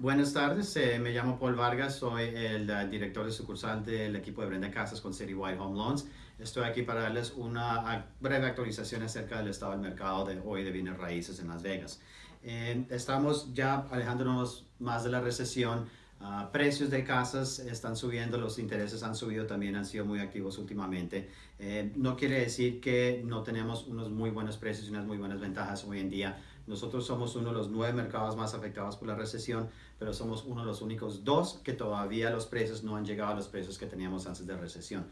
Buenas tardes, eh, me llamo Paul Vargas, soy el uh, director de sucursal del equipo de Brenda Casas con Citywide Home Loans. Estoy aquí para darles una breve actualización acerca del estado del mercado de hoy de bienes raíces en Las Vegas. Eh, estamos ya alejándonos más de la recesión. Uh, precios de casas están subiendo, los intereses han subido, también han sido muy activos últimamente. Eh, no quiere decir que no tenemos unos muy buenos precios y unas muy buenas ventajas hoy en día. Nosotros somos uno de los nueve mercados más afectados por la recesión, pero somos uno de los únicos dos que todavía los precios no han llegado a los precios que teníamos antes de recesión.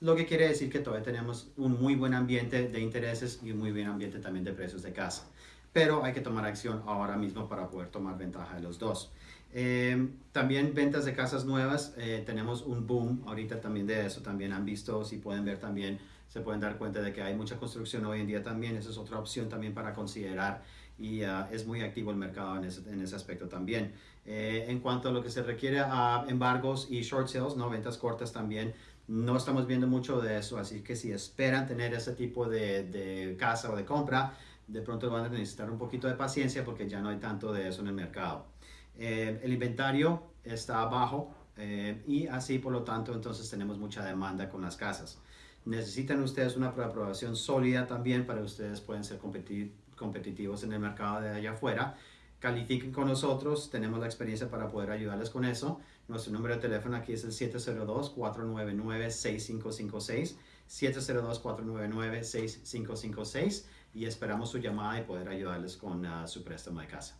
Lo que quiere decir que todavía tenemos un muy buen ambiente de intereses y un muy buen ambiente también de precios de casa. Pero hay que tomar acción ahora mismo para poder tomar ventaja de los dos. Eh, también ventas de casas nuevas, eh, tenemos un boom ahorita también de eso, también han visto, si pueden ver también, se pueden dar cuenta de que hay mucha construcción hoy en día también, esa es otra opción también para considerar y uh, es muy activo el mercado en ese, en ese aspecto también. Eh, en cuanto a lo que se requiere a embargos y short sales, ¿no? ventas cortas también, no estamos viendo mucho de eso, así que si esperan tener ese tipo de, de casa o de compra, de pronto van a necesitar un poquito de paciencia porque ya no hay tanto de eso en el mercado. Eh, el inventario está bajo eh, y así por lo tanto entonces tenemos mucha demanda con las casas. Necesitan ustedes una aprobación sólida también para que ustedes puedan ser competitivos en el mercado de allá afuera. Califiquen con nosotros, tenemos la experiencia para poder ayudarles con eso. Nuestro número de teléfono aquí es el 702-499-6556, 702-499-6556 y esperamos su llamada y poder ayudarles con uh, su préstamo de casa.